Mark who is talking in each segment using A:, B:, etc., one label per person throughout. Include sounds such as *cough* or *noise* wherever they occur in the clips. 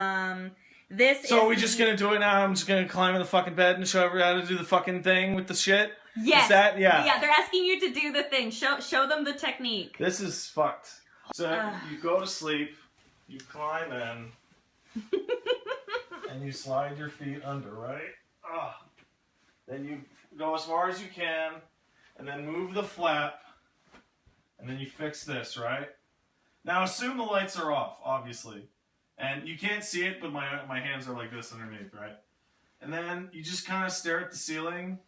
A: Um, this
B: So
A: is
B: are we just gonna do it now? I'm just gonna climb in the fucking bed and show everyone how to do the fucking thing with the shit?
A: yes,
B: Is that yeah.
A: yeah. They're asking you to do the thing. Show show them the technique.
B: This is fucked. So
A: Ugh.
B: you go to sleep, you climb in, *laughs* and you slide your feet under, right? Ugh. Then you go as far as you can, and then move the flap, and then you fix this, right? Now assume the lights are off, obviously. And you can't see it, but my my hands are like this underneath, right? And then you just kind of stare at the ceiling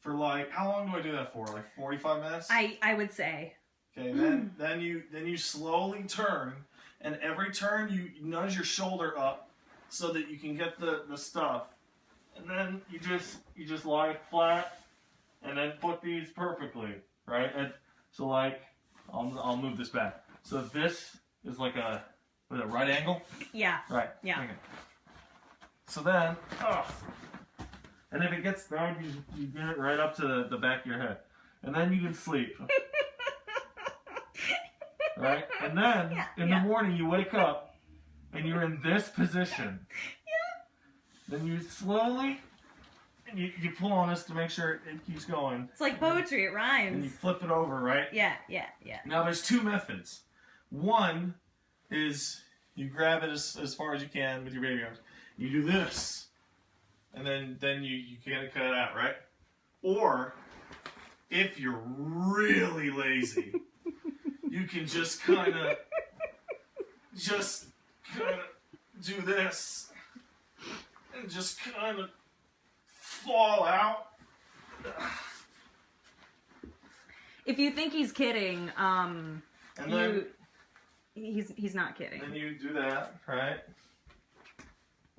B: for like how long do I do that for? Like 45 minutes?
A: I I would say.
B: Okay, then hmm. then you then you slowly turn, and every turn you nudge your shoulder up so that you can get the the stuff, and then you just you just lie flat, and then put these perfectly, right? And so like I'll I'll move this back. So this is like a with a right angle,
A: Yeah.
B: right?
A: Yeah.
B: Okay. So then, oh, and if it gets down, you you get it right up to the, the back of your head, and then you can sleep. *laughs* right? And then
A: Yeah,
B: in
A: yeah.
B: the morning you wake up and you're in this position. Yeah. Then you slowly and you, you pull on this to make sure it keeps going.
A: It's like poetry. It rhymes.
B: And you flip it over, right?
A: Yeah. Yeah. Yeah.
B: Now there's two methods. One is you grab it as, as far as you can with your baby arms. You do this. And then then you, you get it cut out, right? Or if you're really lazy, you can just kind of just kind of do this and just kind of fall out.
A: If you think he's kidding, um,
B: And then
A: you he's he's not kidding.
B: Then you do that, right?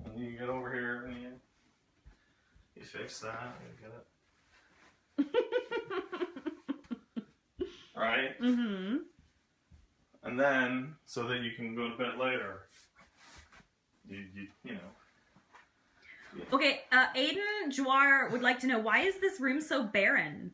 B: And you get over here and you, you fix that and get it. *laughs* right?
A: Mm-hmm.
B: And then, so that you can go to bed later, you, you, you know.
A: Okay, uh, Aiden Jawar would like to know why is this room so barren?